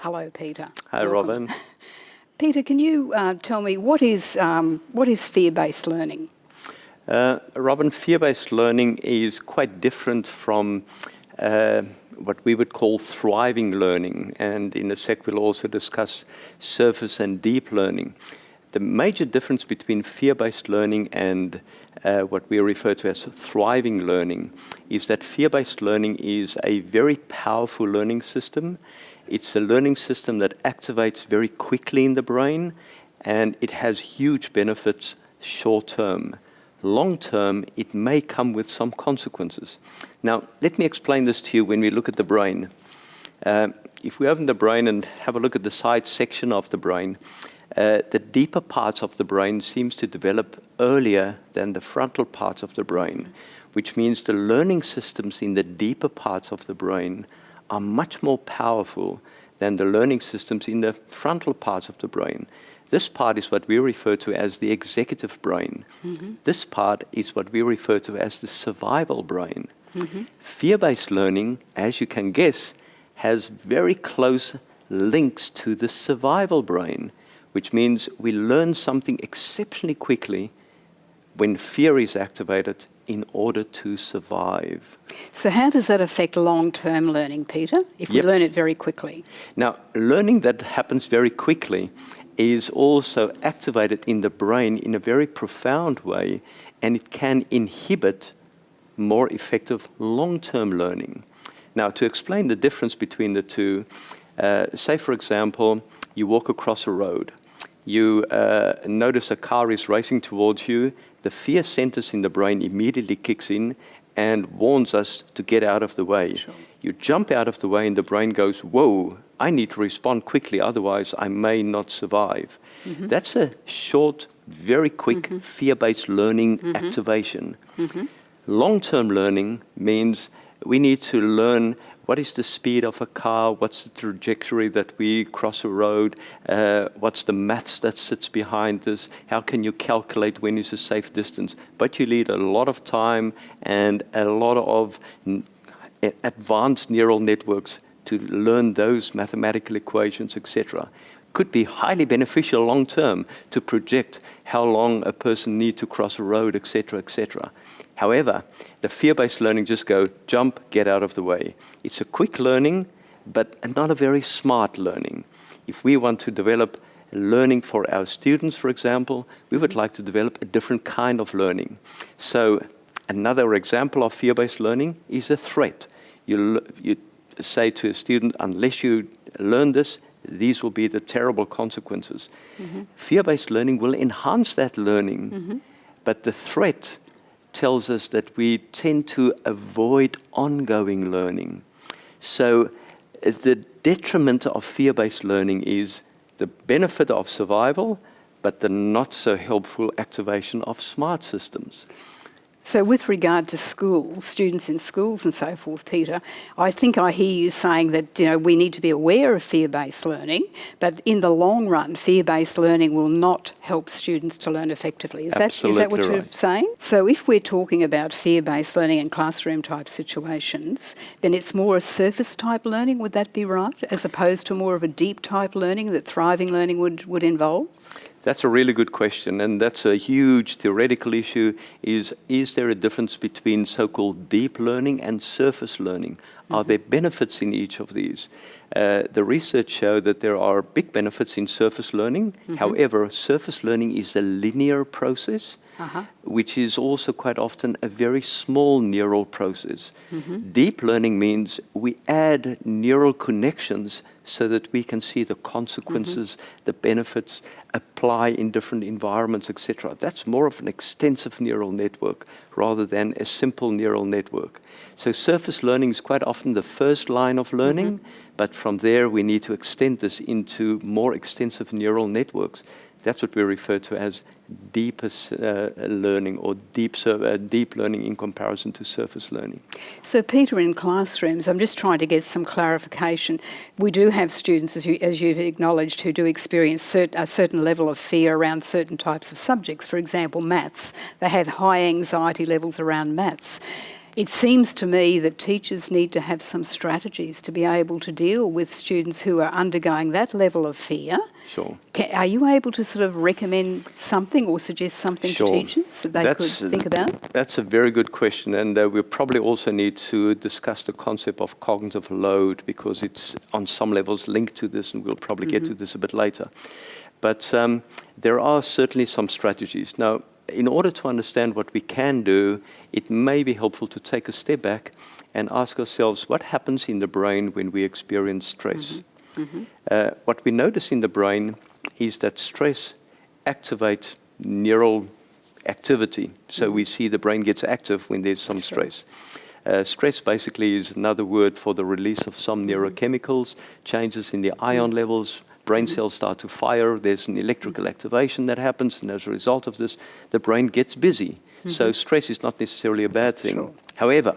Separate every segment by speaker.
Speaker 1: Hello, Peter.
Speaker 2: Hi,
Speaker 1: Welcome.
Speaker 2: Robin.
Speaker 1: Peter, can you uh, tell me what is, um, what is fear-based learning?
Speaker 2: Uh, Robin, fear-based learning is quite different from uh, what we would call thriving learning. And in a sec, we'll also discuss surface and deep learning. The major difference between fear-based learning and uh, what we refer to as thriving learning is that fear-based learning is a very powerful learning system. It's a learning system that activates very quickly in the brain and it has huge benefits short term. Long term, it may come with some consequences. Now, let me explain this to you when we look at the brain. Uh, if we open the brain and have a look at the side section of the brain, uh, the deeper parts of the brain seems to develop earlier than the frontal parts of the brain, which means the learning systems in the deeper parts of the brain are much more powerful than the learning systems in the frontal parts of the brain. This part is what we refer to as the executive brain. Mm -hmm. This part is what we refer to as the survival brain. Mm -hmm. Fear-based learning, as you can guess, has very close links to the survival brain, which means we learn something exceptionally quickly when fear is activated in order to survive.
Speaker 1: So how does that affect long-term learning, Peter, if yep. we learn it very quickly?
Speaker 2: Now, learning that happens very quickly is also activated in the brain in a very profound way and it can inhibit more effective long-term learning. Now, to explain the difference between the two, uh, say, for example, you walk across a road. You uh, notice a car is racing towards you. The fear centers in the brain immediately kicks in and warns us to get out of the way. Sure. You jump out of the way and the brain goes, whoa, I need to respond quickly, otherwise I may not survive. Mm -hmm. That's a short, very quick mm -hmm. fear-based learning mm -hmm. activation. Mm-hmm. Long-term learning means we need to learn what is the speed of a car, what's the trajectory that we cross a road, uh, what's the maths that sits behind this, how can you calculate when is a safe distance. But you need a lot of time and a lot of advanced neural networks to learn those mathematical equations, etc. Could be highly beneficial long term to project how long a person needs to cross a road, etc., etc. However, the fear-based learning just go, jump, get out of the way. It's a quick learning, but not a very smart learning. If we want to develop learning for our students, for example, we would like to develop a different kind of learning. So another example of fear-based learning is a threat. You, you say to a student, unless you learn this, these will be the terrible consequences. Mm -hmm. Fear-based learning will enhance that learning, mm -hmm. but the threat tells us that we tend to avoid ongoing learning. So uh, the detriment of fear-based learning is the benefit of survival, but the not so helpful activation of smart systems.
Speaker 1: So with regard to schools, students in schools and so forth, Peter, I think I hear you saying that you know we need to be aware of fear-based learning, but in the long run, fear-based learning will not help students to learn effectively. Is that is that what right. you're saying? So if we're talking about fear-based learning in classroom type situations, then it's more a surface type learning, would that be right? As opposed to more of a deep type learning that thriving learning would, would involve?
Speaker 2: That's a really good question, and that's a huge theoretical issue, is, is there a difference between so-called deep learning and surface learning? Are there benefits in each of these? Uh, the research showed that there are big benefits in surface learning. Mm -hmm. However, surface learning is a linear process, uh -huh. which is also quite often a very small neural process. Mm -hmm. Deep learning means we add neural connections so that we can see the consequences, mm -hmm. the benefits, apply in different environments, etc. That's more of an extensive neural network rather than a simple neural network. So surface learning is quite often the first line of learning, mm -hmm. but from there we need to extend this into more extensive neural networks. That's what we refer to as deepest uh, learning or deep, uh, deep learning in comparison to surface learning.
Speaker 1: So Peter, in classrooms, I'm just trying to get some clarification. We do have students, as, you, as you've acknowledged, who do experience cert a certain level of fear around certain types of subjects. For example, maths. They have high anxiety levels around maths It seems to me that teachers need to have some strategies to be able to deal with students who are undergoing that level of fear.
Speaker 2: Sure.
Speaker 1: Are you able to sort of recommend something or suggest something
Speaker 2: Sure.
Speaker 1: to teachers that they
Speaker 2: That's-
Speaker 1: could think about?
Speaker 2: That's a very good question, and uh, we probably also need to discuss the concept of cognitive load because it's on some levels linked to this, and we'll probably get to this a bit later. But um, there are certainly some strategies. Now, in order to understand what we can do, it may be helpful to take a step back and ask ourselves what happens in the brain when we experience stress. Mm-hmm. Mm-hmm. Uh, what we notice in the brain is that stress activates neural activity. So we mm-hmm. see the brain gets active when there's some stress. Uh, stress basically is another word for the release of some neurochemicals, changes in the ion levels, brain cells start to fire, there's an electrical activation that happens, and as a result of this, the brain gets busy. Mm-hmm. So stress is not necessarily a bad thing.
Speaker 1: Sure.
Speaker 2: However,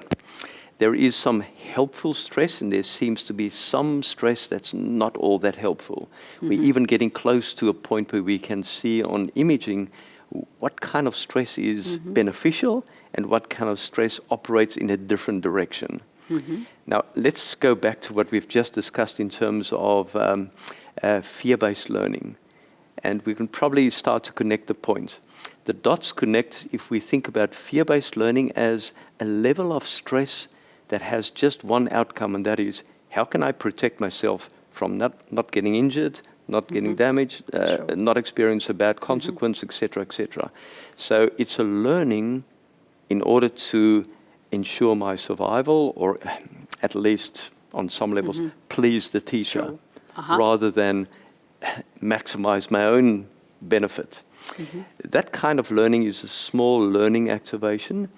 Speaker 2: there is some helpful stress, and there seems to be some stress that's not all that helpful. We're mm-hmm. even getting close to a point where we can see on imaging what kind of stress is mm-hmm. beneficial and what kind of stress operates in a different direction. Now, let's go back to what we've just discussed in terms of um, uh, fear based learning. And we can probably start to connect the points. The dots connect if we think about fear based learning as a level of stress that has just one outcome, and that is how can I protect myself from not, not getting injured, not getting damaged, uh,
Speaker 1: Sure.
Speaker 2: not experience a bad consequence, etc., etc. So it's a learning in order to ensure my survival, or at least on some levels, please the teacher,
Speaker 1: Sure. Uh-huh.
Speaker 2: rather than maximize my own benefit. That kind of learning is a small learning activation,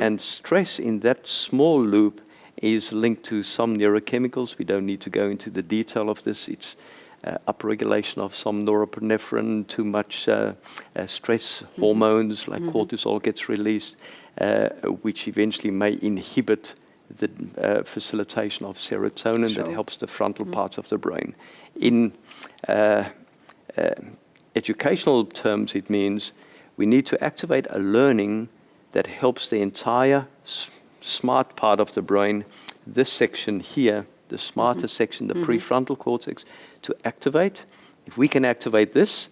Speaker 2: and stress in that small loop is linked to some neurochemicals. We don't need to go into the detail of this. It's uh, upregulation of some norepinephrine, too much uh, uh, stress hormones like cortisol gets released, uh, which eventually may inhibit the uh, facilitation of serotonin that helps the frontal parts of the brain. In uh, uh, educational terms, it means we need to activate a learning that helps the entire s- smart part of the brain, this section here, the smarter section, the prefrontal cortex, to activate. If we can activate this,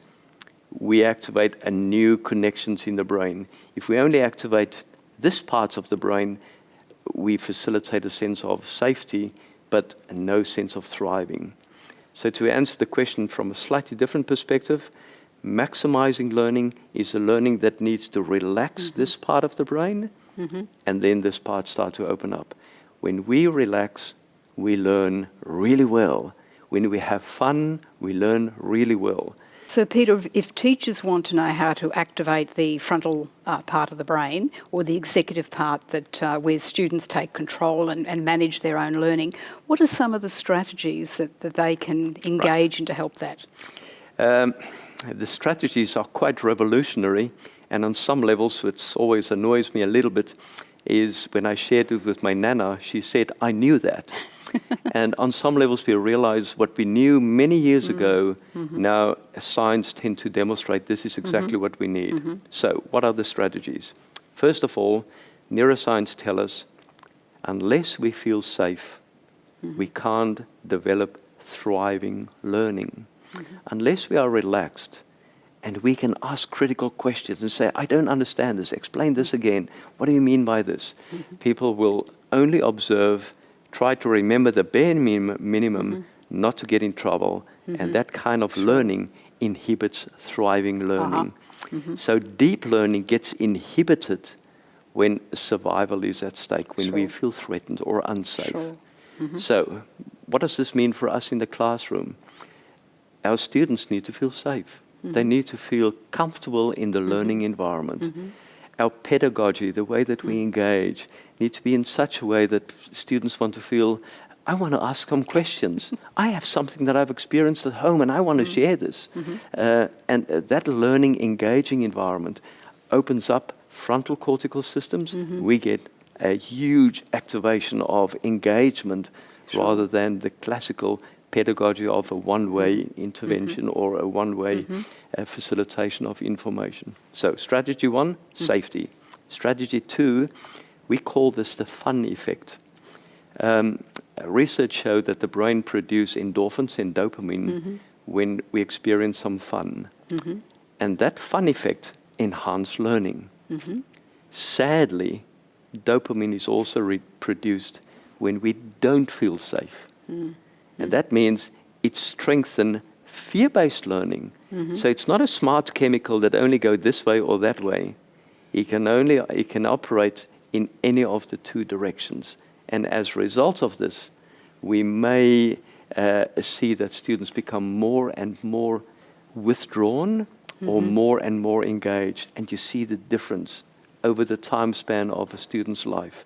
Speaker 2: we activate a new connections in the brain. If we only activate this part of the brain, we facilitate a sense of safety, but no sense of thriving. So to answer the question from a slightly different perspective, maximizing learning is a learning that needs to relax mm-hmm. this part of the brain, mm-hmm. and then this part start to open up. When we relax, we learn really well. When we have fun, we learn really well.
Speaker 1: So, Peter, if- teachers want to know how to activate the frontal uh, part of the brain or the executive part that uh, where students take control and, and manage their own learning, what are some of the strategies that, that they can engage in to help that?
Speaker 2: Um, the strategies are quite revolutionary, and on some levels, which always annoys me a little bit, is when I shared it with my nana, she said, I knew that. and on some levels, we realize what we knew many years mm-hmm. ago, mm-hmm. now science tend to demonstrate this is exactly mm-hmm. what we need. So, what are the strategies? First of all, neuroscience tell us unless we feel safe, we can't develop thriving learning. Unless we are relaxed and we can ask critical questions and say, I don't understand this, explain this again. What do you mean by this? Mm-hmm. People will only observe, try to remember the bare minim- minimum, mm-hmm. not to get in trouble, and mm-hmm. that kind of learning inhibits thriving uh-huh. learning. So deep learning gets inhibited when survival is at stake, when we feel threatened or unsafe.
Speaker 1: Sure.
Speaker 2: So, what does this mean for us in the classroom? Our students need to feel safe. They mm-hmm. need to feel comfortable in the mm-hmm. learning environment. Mm-hmm. Our pedagogy, the way that we mm. engage, need to be in such a way that students want to feel, I want to ask some questions. I have something that I've experienced at home and I want to share this. Uh, and uh, that learning, engaging environment opens up frontal cortical systems. We get a huge activation of engagement rather than the classical pedagogy of a one-way mm-hmm. intervention or a one-way mm-hmm. uh, facilitation of information. So strategy one, mm. safety. Strategy two, We call this the fun effect. Um, research showed that the brain produces endorphins and dopamine mm-hmm. when we experience some fun. And that fun effect enhances learning. Sadly, dopamine is also re- produced when we don't feel safe. Mm. And that means it strengthens fear-based learning. So it's not a smart chemical that only go this way or that way. It can only it can operate in any of the two directions. And as a result of this, we may uh, see that students become more and more withdrawn or more and more engaged. And you see the difference over the time span of a student's life.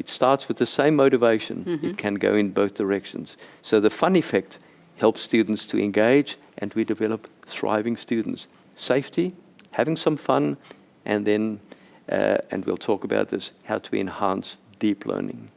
Speaker 2: It starts with the same motivation. It can go in both directions. So the fun effect helps students to engage and we develop thriving students. Safety, having some fun, and then, uh, and we'll talk about this, how to enhance deep learning.